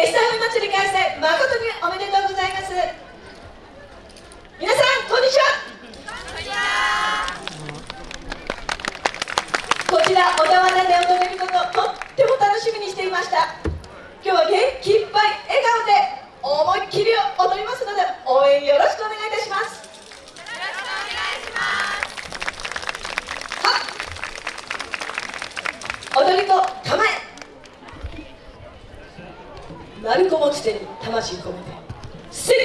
エスタフ祭り開催誠におめでとうございます。皆さんこんにちは。こちら小田原で踊れることとっても楽しみにしていました。今日は元気いっぱい笑顔で思いっきり踊りますので応援よろしくお願いいたします踊り子構え鳴子持ち手に魂込めて。せい